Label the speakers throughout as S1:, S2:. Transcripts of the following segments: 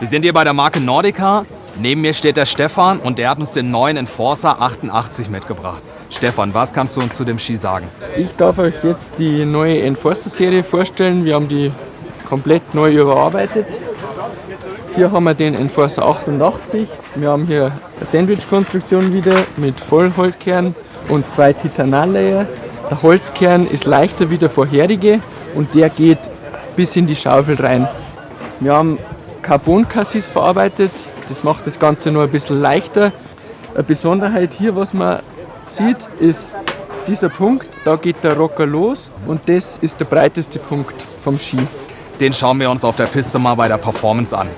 S1: Wir sind hier bei der Marke Nordica. Neben mir steht der Stefan und der hat uns den neuen Enforcer 88 mitgebracht. Stefan, was kannst du uns zu dem Ski sagen?
S2: Ich darf euch jetzt die neue Enforcer-Serie vorstellen. Wir haben die komplett neu überarbeitet. Hier haben wir den Enforcer 88. Wir haben hier eine Sandwich-Konstruktion wieder mit Vollholzkern und zwei Titanal-Layer. Der Holzkern ist leichter wie der vorherige und der geht bis in die Schaufel rein. Wir haben Carbon-Cassis verarbeitet, das macht das Ganze nur ein bisschen leichter. Eine Besonderheit hier, was man sieht, ist dieser Punkt, da geht der Rocker los und das ist der breiteste Punkt vom Ski.
S1: Den schauen wir uns auf der Piste mal bei der Performance an.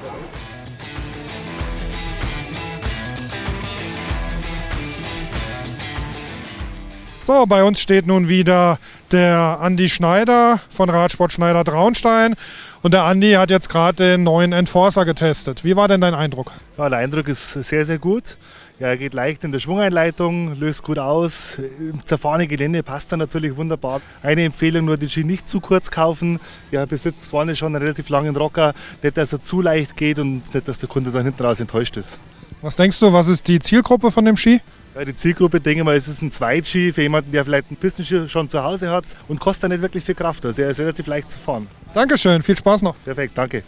S3: So, bei uns steht nun wieder der Andi Schneider von Radsport Schneider Traunstein. Und der Andi hat jetzt gerade den neuen Enforcer getestet. Wie war denn dein Eindruck?
S4: Ja, der Eindruck ist sehr, sehr gut. Ja, er geht leicht in der Schwungeinleitung, löst gut aus. Im zerfahrenen Gelände passt er natürlich wunderbar. Eine Empfehlung nur, den Ski nicht zu kurz kaufen. Er besitzt vorne schon einen relativ langen Rocker. Nicht, dass er zu leicht geht und nicht, dass der Kunde dann hinten raus enttäuscht ist.
S3: Was denkst du, was ist die Zielgruppe von dem Ski?
S4: Ja, die Zielgruppe, denke ich mal, es ist ein Zweitski für jemanden, der vielleicht einen Pistenski schon zu Hause hat und kostet nicht wirklich viel Kraft. Also er ist relativ leicht zu fahren.
S3: Dankeschön, viel Spaß noch.
S4: Perfekt, danke.